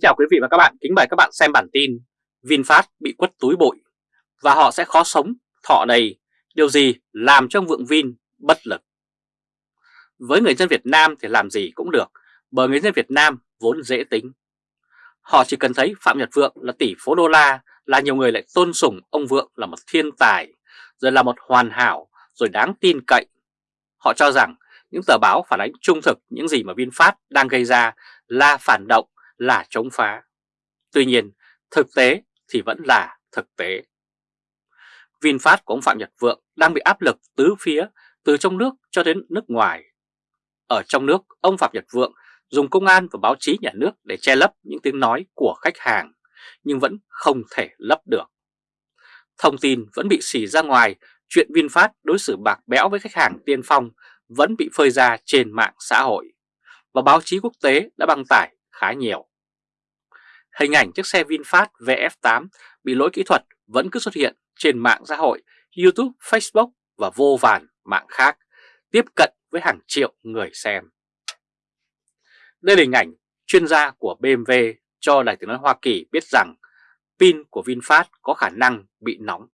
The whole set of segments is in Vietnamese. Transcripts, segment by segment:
Kính chào quý vị và các bạn, kính mời các bạn xem bản tin VinFast bị quất túi bụi và họ sẽ khó sống thọ đầy, điều gì làm cho ông Vượng Vin bất lực. Với người dân Việt Nam thì làm gì cũng được, bởi người dân Việt Nam vốn dễ tính. Họ chỉ cần thấy Phạm Nhật Vượng là tỷ phú đô la là nhiều người lại tôn sùng ông Vượng là một thiên tài, rồi là một hoàn hảo, rồi đáng tin cậy. Họ cho rằng những tờ báo phản ánh trung thực những gì mà VinFast đang gây ra là phản động, là chống phá. Tuy nhiên, thực tế thì vẫn là thực tế. VinFast của ông Phạm Nhật Vượng đang bị áp lực tứ phía từ trong nước cho đến nước ngoài. Ở trong nước, ông Phạm Nhật Vượng dùng công an và báo chí nhà nước để che lấp những tiếng nói của khách hàng, nhưng vẫn không thể lấp được. Thông tin vẫn bị xì ra ngoài, chuyện VinFast đối xử bạc bẽo với khách hàng tiên phong vẫn bị phơi ra trên mạng xã hội, và báo chí quốc tế đã đăng tải khá nhiều. Hình ảnh chiếc xe VinFast VF8 bị lỗi kỹ thuật vẫn cứ xuất hiện trên mạng xã hội, YouTube, Facebook và vô vàn mạng khác, tiếp cận với hàng triệu người xem. Đây là hình ảnh chuyên gia của BMW cho Đài tiếng nói Hoa Kỳ biết rằng pin của VinFast có khả năng bị nóng.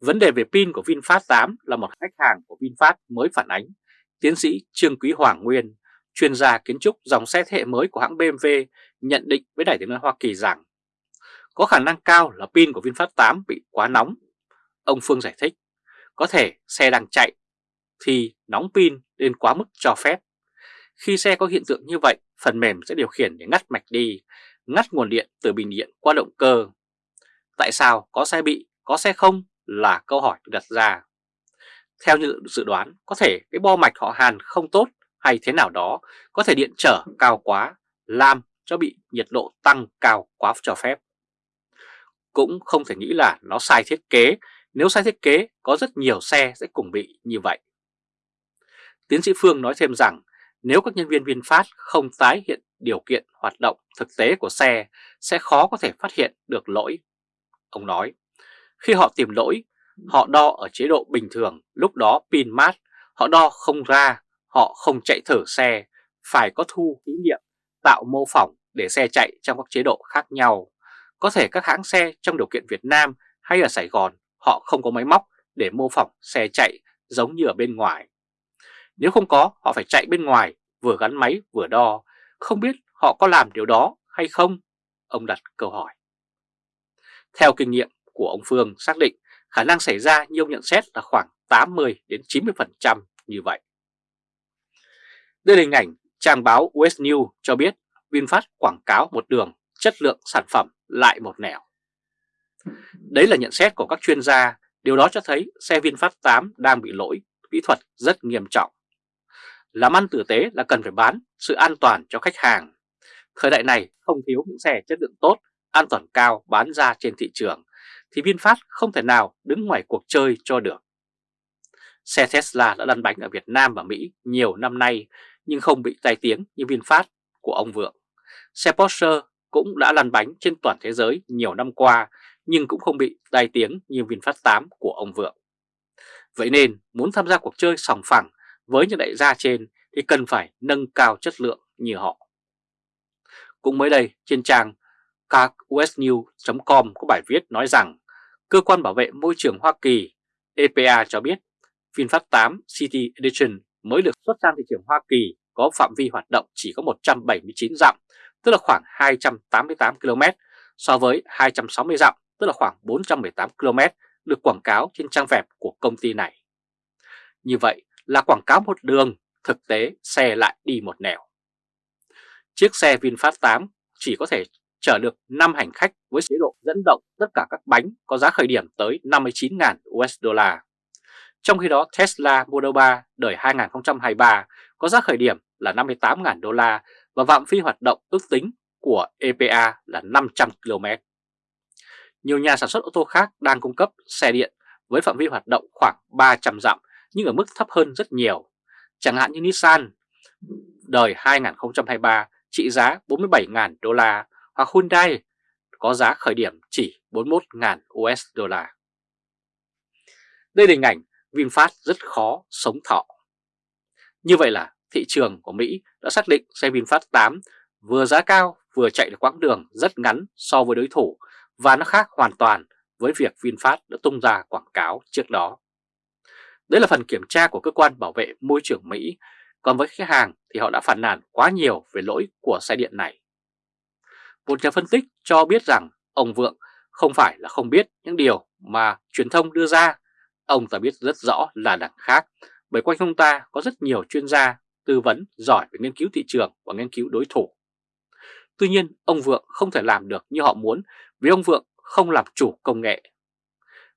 Vấn đề về pin của VinFast 8 là một khách hàng của VinFast mới phản ánh. Tiến sĩ Trương Quý Hoàng Nguyên, chuyên gia kiến trúc dòng xe thế hệ mới của hãng BMW nhận định với Đài tiếng nói Hoa Kỳ rằng có khả năng cao là pin của VinFast 8 bị quá nóng. Ông Phương giải thích, có thể xe đang chạy thì nóng pin lên quá mức cho phép. Khi xe có hiện tượng như vậy, phần mềm sẽ điều khiển để ngắt mạch đi, ngắt nguồn điện từ bình điện qua động cơ. Tại sao có xe bị, có xe không là câu hỏi được đặt ra. Theo như dự đoán, có thể cái bo mạch họ Hàn không tốt hay thế nào đó, có thể điện trở cao quá, làm cho bị nhiệt độ tăng cao quá cho phép. Cũng không thể nghĩ là nó sai thiết kế, nếu sai thiết kế có rất nhiều xe sẽ cùng bị như vậy. Tiến sĩ Phương nói thêm rằng nếu các nhân viên VinFast không tái hiện điều kiện hoạt động thực tế của xe sẽ khó có thể phát hiện được lỗi. Ông nói, khi họ tìm lỗi, họ đo ở chế độ bình thường, lúc đó pin mát, họ đo không ra, họ không chạy thử xe, phải có thu thí nghiệm, tạo mô phỏng để xe chạy trong các chế độ khác nhau. Có thể các hãng xe trong điều kiện Việt Nam hay ở Sài Gòn họ không có máy móc để mô phỏng xe chạy giống như ở bên ngoài. Nếu không có, họ phải chạy bên ngoài, vừa gắn máy vừa đo. Không biết họ có làm điều đó hay không? Ông đặt câu hỏi. Theo kinh nghiệm của ông Phương xác định khả năng xảy ra như ông nhận xét là khoảng 80 đến 90% như vậy. Đây là hình ảnh trang báo US News cho biết VinFast quảng cáo một đường, chất lượng sản phẩm lại một nẻo. Đấy là nhận xét của các chuyên gia, điều đó cho thấy xe VinFast 8 đang bị lỗi kỹ thuật rất nghiêm trọng. Làm ăn tử tế là cần phải bán sự an toàn cho khách hàng. Thời đại này không thiếu những xe chất lượng tốt, an toàn cao bán ra trên thị trường, thì VinFast không thể nào đứng ngoài cuộc chơi cho được. Xe Tesla đã lăn bánh ở Việt Nam và Mỹ nhiều năm nay nhưng không bị tai tiếng như VinFast của ông Vượng. Xe Porsche cũng đã lăn bánh trên toàn thế giới nhiều năm qua, nhưng cũng không bị tai tiếng như VinFast 8 của ông Vượng. Vậy nên, muốn tham gia cuộc chơi sòng phẳng với những đại gia trên thì cần phải nâng cao chất lượng như họ. Cũng mới đây, trên trang carwestnews.com có bài viết nói rằng, Cơ quan bảo vệ môi trường Hoa Kỳ EPA cho biết, VinFast 8 City Edition mới được xuất sang thị trường Hoa Kỳ có phạm vi hoạt động chỉ có 179 dặm, tức là khoảng 288 km, so với 260 dặm, tức là khoảng 418 km được quảng cáo trên trang web của công ty này. Như vậy là quảng cáo một đường, thực tế xe lại đi một nẻo. Chiếc xe VinFast 8 chỉ có thể chở được 5 hành khách với chế độ dẫn động tất cả các bánh có giá khởi điểm tới 59.000 USD. Trong khi đó, Tesla Model 3 đời 2023 có giá khởi điểm là 58.000 đô la và phạm vi hoạt động ước tính của EPA là 500 km. Nhiều nhà sản xuất ô tô khác đang cung cấp xe điện với phạm vi hoạt động khoảng 300 dặm, nhưng ở mức thấp hơn rất nhiều. Chẳng hạn như Nissan đời 2023 trị giá 47.000 đô la hoặc Hyundai có giá khởi điểm chỉ 41.000 USD. Đây là hình ảnh VinFast rất khó sống thọ. Như vậy là thị trường của Mỹ đã xác định xe VinFast 8 vừa giá cao vừa chạy được quãng đường rất ngắn so với đối thủ và nó khác hoàn toàn với việc VinFast đã tung ra quảng cáo trước đó. Đấy là phần kiểm tra của cơ quan bảo vệ môi trường Mỹ, còn với khách hàng thì họ đã phản nàn quá nhiều về lỗi của xe điện này. Một nhà phân tích cho biết rằng ông Vượng không phải là không biết những điều mà truyền thông đưa ra, ông ta biết rất rõ là đằng khác, bởi quanh ông ta có rất nhiều chuyên gia tư vấn giỏi về nghiên cứu thị trường và nghiên cứu đối thủ. Tuy nhiên, ông Vượng không thể làm được như họ muốn vì ông Vượng không làm chủ công nghệ.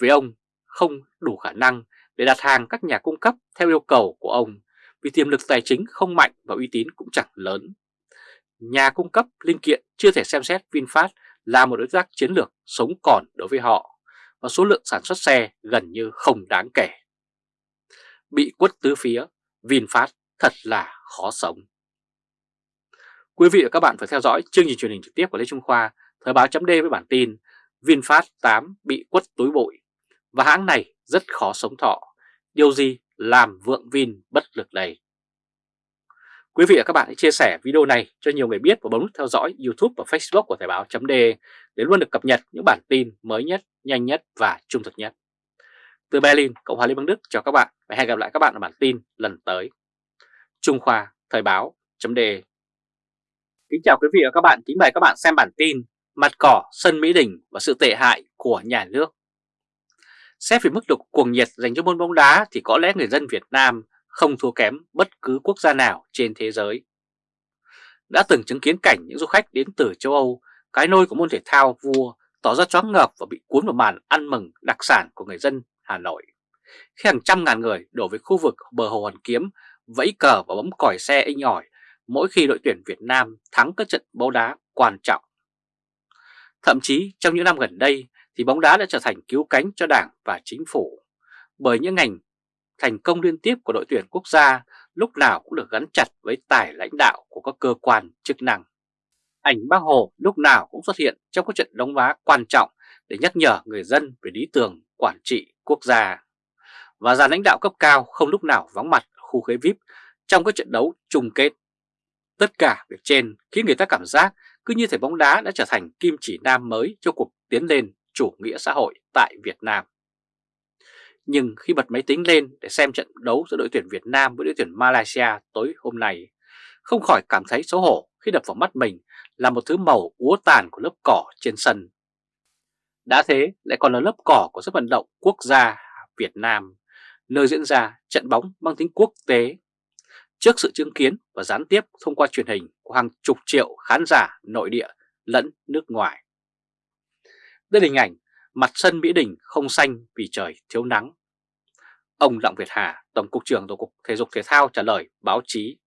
Vì ông không đủ khả năng để đặt hàng các nhà cung cấp theo yêu cầu của ông vì tiềm lực tài chính không mạnh và uy tín cũng chẳng lớn. Nhà cung cấp linh kiện chưa thể xem xét VinFast là một đối tác chiến lược sống còn đối với họ và số lượng sản xuất xe gần như không đáng kể. Bị quất tứ phía, VinFast thật là khó sống. Quý vị và các bạn phải theo dõi chương trình truyền hình trực tiếp của Lê Trung Khoa, Thời báo chấm với bản tin VinFast 8 bị quất túi bụi và hãng này rất khó sống thọ. Điều gì làm vượng Vin bất lực đây? Quý vị và các bạn hãy chia sẻ video này cho nhiều người biết và bấm nút theo dõi YouTube và Facebook của Thời báo chấm để luôn được cập nhật những bản tin mới nhất, nhanh nhất và trung thực nhất. Từ Berlin, Cộng hòa Liên bang Đức chào các bạn và hẹn gặp lại các bạn ở bản tin lần tới. Trung Khoa Thời báo chấm Kính chào quý vị và các bạn, kính mời các bạn xem bản tin Mặt cỏ sân Mỹ Đình và sự tệ hại của nhà nước. Xét về mức độ cuồng nhiệt dành cho môn bóng đá thì có lẽ người dân Việt Nam không thua kém bất cứ quốc gia nào trên thế giới. Đã từng chứng kiến cảnh những du khách đến từ châu Âu, cái nôi của môn thể thao vua, tỏ ra choáng ngợp và bị cuốn vào màn ăn mừng đặc sản của người dân Hà Nội. Khi hàng trăm ngàn người đổ về khu vực bờ hồ Hoàn Kiếm, vẫy cờ và bấm còi xe inh ỏi mỗi khi đội tuyển Việt Nam thắng các trận bóng đá quan trọng. Thậm chí trong những năm gần đây thì bóng đá đã trở thành cứu cánh cho đảng và chính phủ bởi những ngành thành công liên tiếp của đội tuyển quốc gia, lúc nào cũng được gắn chặt với tài lãnh đạo của các cơ quan chức năng. Ảnh bác Hồ lúc nào cũng xuất hiện trong các trận đóng đá quan trọng để nhắc nhở người dân về lý tưởng quản trị quốc gia. Và già lãnh đạo cấp cao không lúc nào vắng mặt khu ghế VIP trong các trận đấu chung kết. Tất cả việc trên khiến người ta cảm giác cứ như thể bóng đá đã trở thành kim chỉ nam mới cho cuộc tiến lên chủ nghĩa xã hội tại Việt Nam. Nhưng khi bật máy tính lên để xem trận đấu giữa đội tuyển Việt Nam với đội tuyển Malaysia tối hôm nay, không khỏi cảm thấy xấu hổ khi đập vào mắt mình là một thứ màu úa tàn của lớp cỏ trên sân. Đã thế lại còn là lớp cỏ của sân vận động quốc gia Việt Nam, nơi diễn ra trận bóng mang tính quốc tế. Trước sự chứng kiến và gián tiếp thông qua truyền hình của hàng chục triệu khán giả nội địa lẫn nước ngoài. Đây là hình ảnh mặt sân Mỹ Đình không xanh vì trời thiếu nắng. Ông Đặng Việt Hà, Tổng cục trưởng Tổng cục Thể dục Thể thao trả lời báo chí.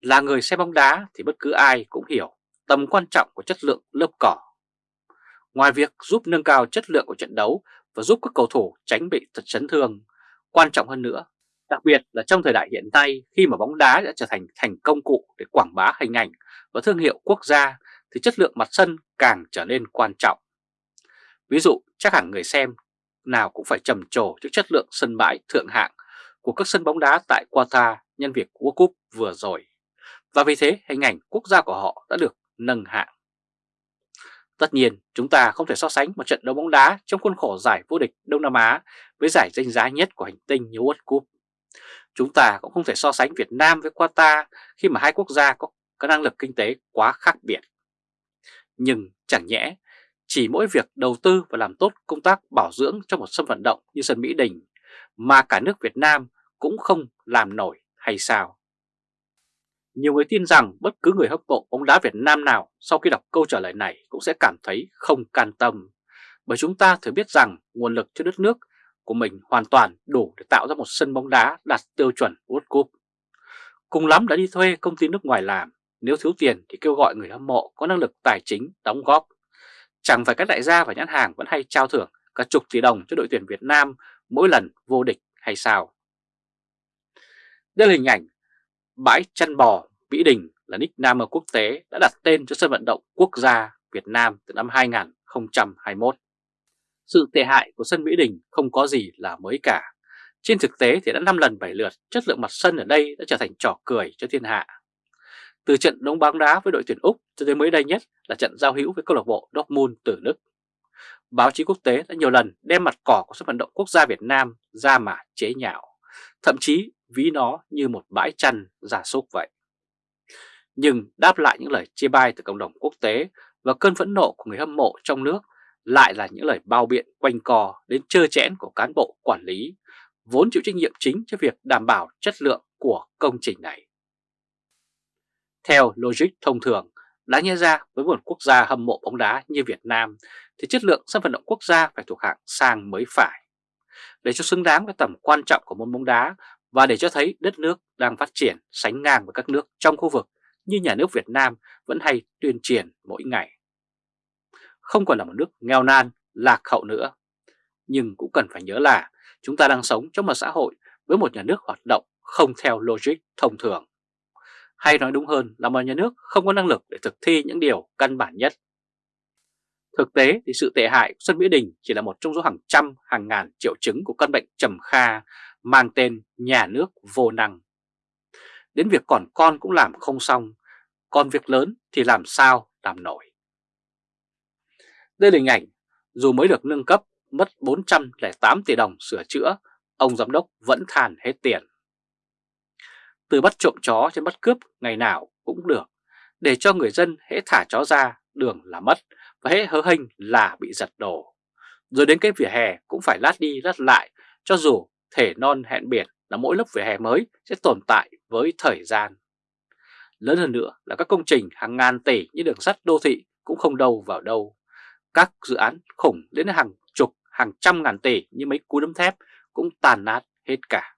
Là người xem bóng đá thì bất cứ ai cũng hiểu tầm quan trọng của chất lượng lớp cỏ. Ngoài việc giúp nâng cao chất lượng của trận đấu và giúp các cầu thủ tránh bị tật chấn thương, quan trọng hơn nữa, đặc biệt là trong thời đại hiện nay khi mà bóng đá đã trở thành thành công cụ để quảng bá hình ảnh và thương hiệu quốc gia thì chất lượng mặt sân càng trở nên quan trọng. Ví dụ chắc hẳn người xem nào cũng phải trầm trồ trước chất lượng sân bãi thượng hạng của các sân bóng đá tại Qatar nhân việc World Cup vừa rồi. Và vì thế hình ảnh quốc gia của họ đã được nâng hạng. Tất nhiên chúng ta không thể so sánh một trận đấu bóng đá trong khuôn khổ giải vô địch Đông Nam Á với giải danh giá nhất của hành tinh như World Cup. Chúng ta cũng không thể so sánh Việt Nam với Qatar khi mà hai quốc gia có, có năng lực kinh tế quá khác biệt. Nhưng chẳng nhẽ chỉ mỗi việc đầu tư và làm tốt công tác bảo dưỡng cho một sân vận động như sân Mỹ Đình mà cả nước Việt Nam cũng không làm nổi hay sao? Nhiều người tin rằng bất cứ người hâm mộ bóng đá Việt Nam nào sau khi đọc câu trả lời này cũng sẽ cảm thấy không can tâm. Bởi chúng ta thừa biết rằng nguồn lực cho đất nước của mình hoàn toàn đủ để tạo ra một sân bóng đá đạt tiêu chuẩn World Cup. Cùng lắm đã đi thuê công ty nước ngoài làm, nếu thiếu tiền thì kêu gọi người hâm mộ có năng lực tài chính đóng góp Chẳng phải các đại gia và nhãn hàng vẫn hay trao thưởng cả chục tỷ đồng cho đội tuyển Việt Nam mỗi lần vô địch hay sao? Đây là hình ảnh bãi chăn bò Mỹ Đình là nickname quốc tế đã đặt tên cho sân vận động quốc gia Việt Nam từ năm 2021. Sự tệ hại của sân Mỹ Đình không có gì là mới cả. Trên thực tế thì đã 5 lần 7 lượt, chất lượng mặt sân ở đây đã trở thành trò cười cho thiên hạ. Từ trận đấu bóng đá với đội tuyển Úc cho tới mới đây nhất là trận giao hữu với câu lạc bộ Dortmund từ Đức. Báo chí quốc tế đã nhiều lần đem mặt cỏ của sân vận động quốc gia Việt Nam ra mà chế nhạo, thậm chí ví nó như một bãi chăn giả súc vậy. Nhưng đáp lại những lời chê bai từ cộng đồng quốc tế và cơn phẫn nộ của người hâm mộ trong nước lại là những lời bao biện quanh co đến trơ chẽn của cán bộ quản lý, vốn chịu trách nhiệm chính cho việc đảm bảo chất lượng của công trình này. Theo logic thông thường, đáng nhớ ra với một quốc gia hâm mộ bóng đá như Việt Nam thì chất lượng sân vận động quốc gia phải thuộc hạng sang mới phải. Để cho xứng đáng với tầm quan trọng của môn bóng đá và để cho thấy đất nước đang phát triển sánh ngang với các nước trong khu vực như nhà nước Việt Nam vẫn hay tuyên truyền mỗi ngày. Không còn là một nước nghèo nan, lạc hậu nữa. Nhưng cũng cần phải nhớ là chúng ta đang sống trong một xã hội với một nhà nước hoạt động không theo logic thông thường. Hay nói đúng hơn là một nhà nước không có năng lực để thực thi những điều căn bản nhất. Thực tế thì sự tệ hại của Xuân Mỹ Đình chỉ là một trong số hàng trăm hàng ngàn triệu chứng của căn bệnh trầm kha mang tên nhà nước vô năng. Đến việc còn con cũng làm không xong, còn việc lớn thì làm sao làm nổi. Đây là hình ảnh, dù mới được nâng cấp mất 408 tỷ đồng sửa chữa, ông giám đốc vẫn than hết tiền. Từ bắt trộm chó trên bắt cướp ngày nào cũng được, để cho người dân hễ thả chó ra đường là mất và hễ hớ hênh là bị giật đổ. Rồi đến cái vỉa hè cũng phải lát đi lát lại cho dù thể non hẹn biển là mỗi lớp vỉa hè mới sẽ tồn tại với thời gian. Lớn hơn nữa là các công trình hàng ngàn tỷ như đường sắt đô thị cũng không đâu vào đâu. Các dự án khủng đến hàng chục, hàng trăm ngàn tỷ như mấy cú đấm thép cũng tàn nát hết cả.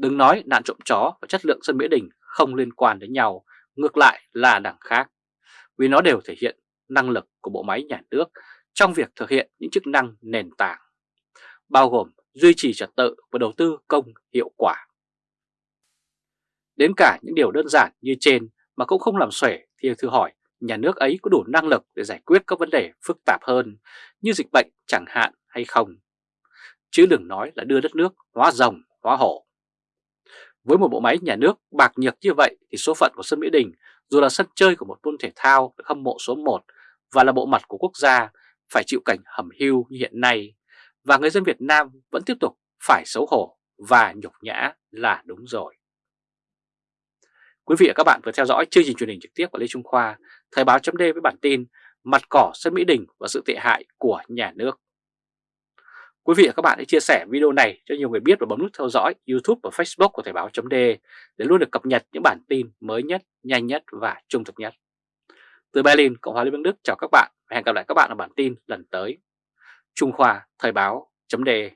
Đừng nói nạn trộm chó và chất lượng sân Mỹ Đình không liên quan đến nhau, ngược lại là đẳng khác. Vì nó đều thể hiện năng lực của bộ máy nhà nước trong việc thực hiện những chức năng nền tảng, bao gồm duy trì trật tự và đầu tư công hiệu quả. Đến cả những điều đơn giản như trên mà cũng không làm xuể thì thử hỏi nhà nước ấy có đủ năng lực để giải quyết các vấn đề phức tạp hơn như dịch bệnh chẳng hạn hay không. Chứ đừng nói là đưa đất nước hóa rồng, hóa hổ. Với một bộ máy nhà nước bạc nhược như vậy thì số phận của sân Mỹ Đình dù là sân chơi của một môn thể thao được hâm mộ số 1 và là bộ mặt của quốc gia phải chịu cảnh hầm hưu như hiện nay và người dân Việt Nam vẫn tiếp tục phải xấu hổ và nhục nhã là đúng rồi. Quý vị và các bạn vừa theo dõi chương trình truyền hình trực tiếp của Lê Trung Khoa, Thời báo chấm với bản tin Mặt cỏ sân Mỹ Đình và sự tệ hại của nhà nước. Quý vị và các bạn hãy chia sẻ video này cho nhiều người biết và bấm nút theo dõi YouTube và Facebook của Thời báo .de để luôn được cập nhật những bản tin mới nhất, nhanh nhất và trung thực nhất. Từ Berlin, Cộng hòa Liên bang Đức chào các bạn và hẹn gặp lại các bạn ở bản tin lần tới. Trung Khoa Thời báo .de.